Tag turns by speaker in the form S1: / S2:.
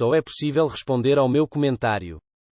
S1: Só é possível responder ao meu comentário.